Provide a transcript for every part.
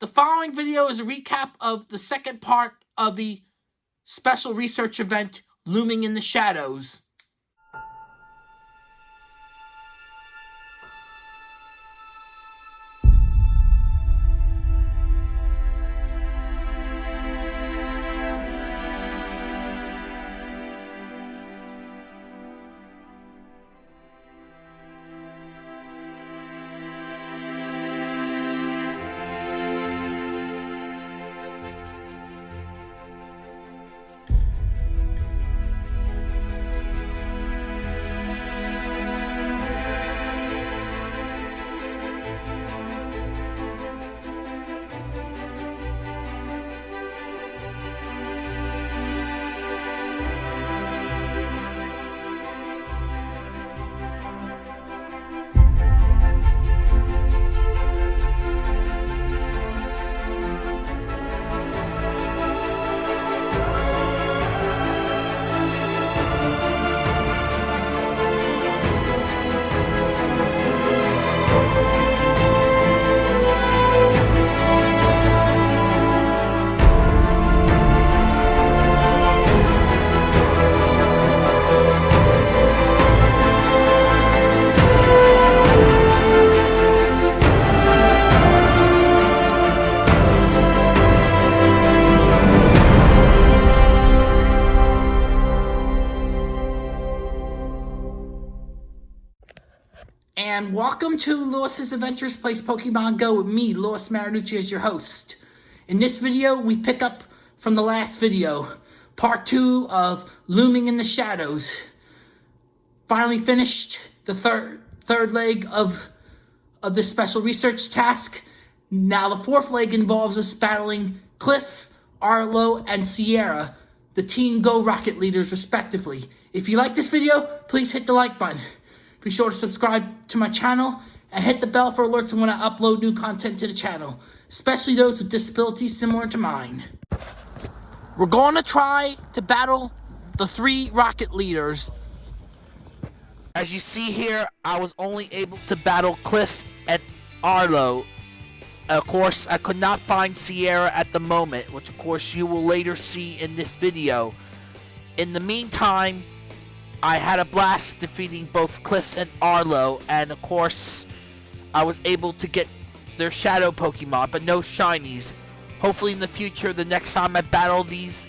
The following video is a recap of the second part of the special research event Looming in the Shadows. And welcome to Lewis's Adventures Place Pokemon Go with me, Lewis Marinucci, as your host. In this video, we pick up from the last video, part two of Looming in the Shadows. Finally finished the third third leg of of this special research task. Now the fourth leg involves us battling Cliff, Arlo, and Sierra, the Team Go Rocket leaders respectively. If you like this video, please hit the like button. Be sure to subscribe to my channel and hit the bell for alerts when I upload new content to the channel, especially those with disabilities similar to mine. We're going to try to battle the three rocket leaders. As you see here, I was only able to battle Cliff and Arlo. Of course, I could not find Sierra at the moment, which of course you will later see in this video. In the meantime, I had a blast defeating both Cliff and Arlo, and of course, I was able to get their shadow Pokemon, but no shinies. Hopefully in the future, the next time I battle these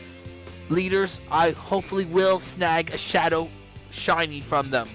leaders, I hopefully will snag a shadow shiny from them.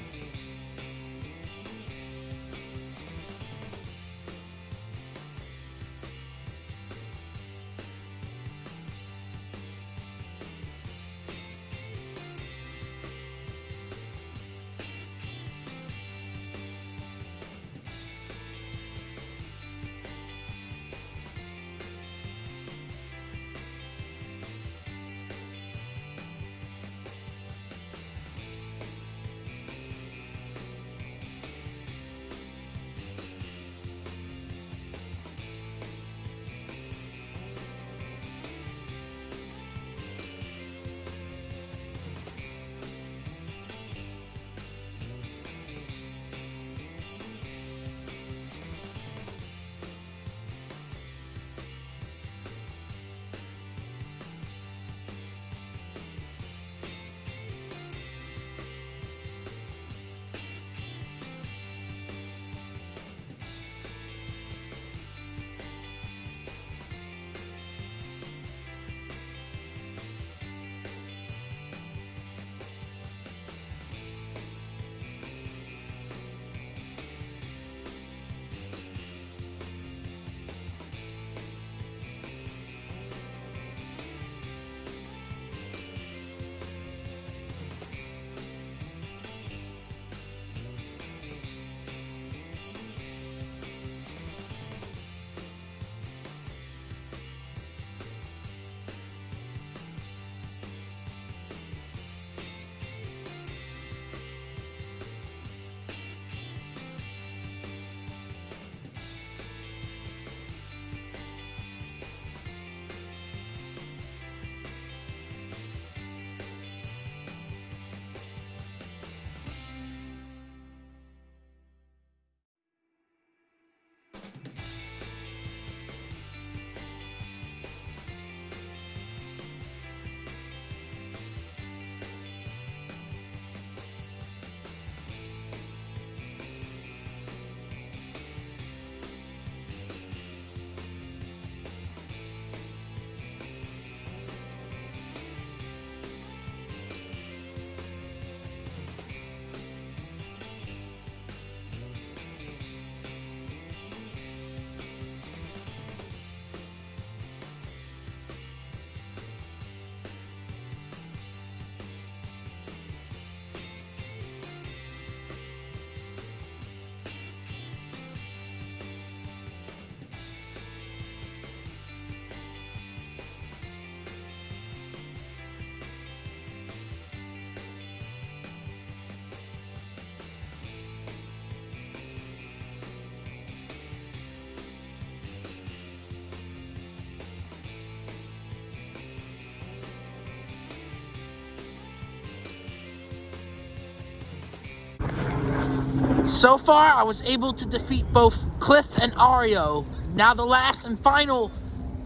So far, I was able to defeat both Cliff and Arlo. Now the last and final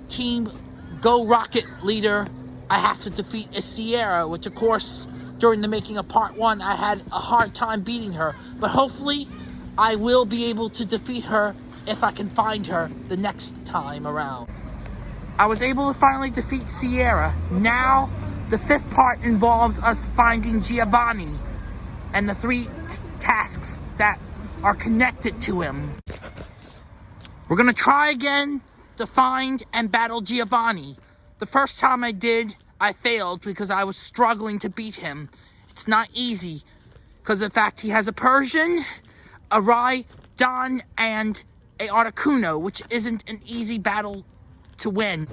team Go Rocket leader I have to defeat is Sierra, which of course, during the making of part one, I had a hard time beating her. But hopefully, I will be able to defeat her if I can find her the next time around. I was able to finally defeat Sierra. Now, the fifth part involves us finding Giovanni and the three tasks that are connected to him. We're gonna try again to find and battle Giovanni. The first time I did, I failed because I was struggling to beat him. It's not easy because in fact he has a Persian, a Rai, Don, and a Articuno, which isn't an easy battle to win.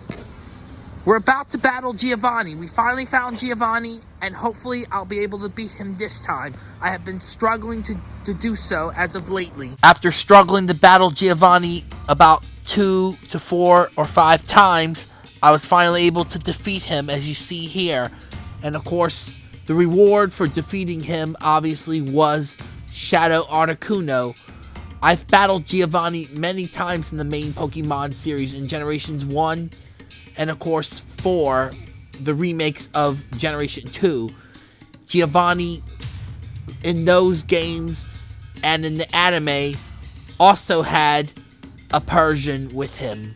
We're about to battle Giovanni. We finally found Giovanni, and hopefully I'll be able to beat him this time. I have been struggling to, to do so as of lately. After struggling to battle Giovanni about two to four or five times, I was finally able to defeat him, as you see here. And of course, the reward for defeating him obviously was Shadow Articuno, I've battled Giovanni many times in the main Pokemon series in Generations 1 and, of course, 4, the remakes of Generation 2. Giovanni, in those games and in the anime, also had a Persian with him.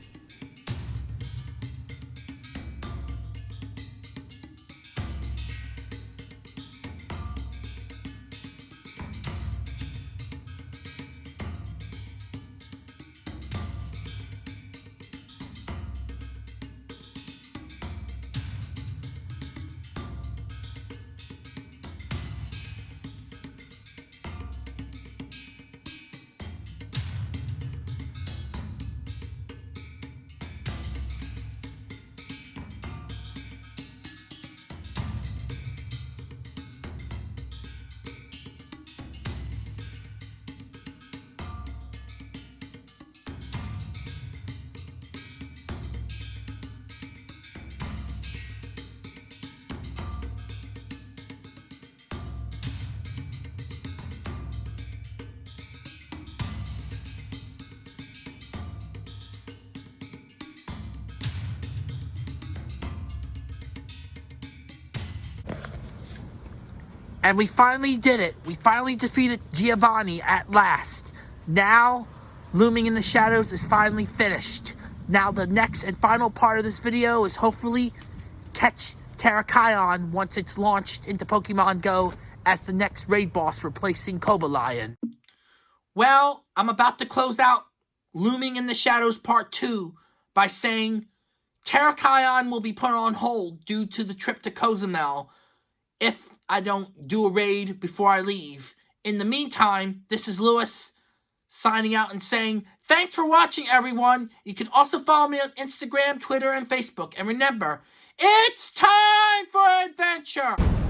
And we finally did it. We finally defeated Giovanni at last. Now, Looming in the Shadows is finally finished. Now the next and final part of this video is hopefully catch Terrakion once it's launched into Pokemon Go as the next raid boss replacing Cobalion. Well, I'm about to close out Looming in the Shadows Part 2 by saying Terrakion will be put on hold due to the trip to Cozumel if I don't do a raid before I leave. In the meantime, this is Lewis signing out and saying, Thanks for watching, everyone. You can also follow me on Instagram, Twitter, and Facebook. And remember, it's time for adventure!